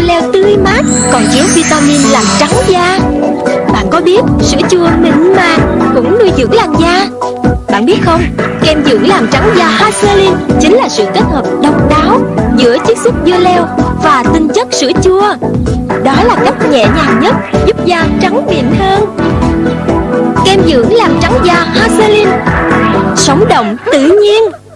dưa leo tươi mát còn chứa vitamin làm trắng da. Bạn có biết sữa chua mịn màng cũng nuôi dưỡng làn da? Bạn biết không, kem dưỡng làm trắng da Hazelin chính là sự kết hợp độc đáo giữa chiết xuất dưa leo và tinh chất sữa chua. Đó là cách nhẹ nhàng nhất giúp da trắng mịn hơn. Kem dưỡng làm trắng da Hazelin Sống động tự nhiên.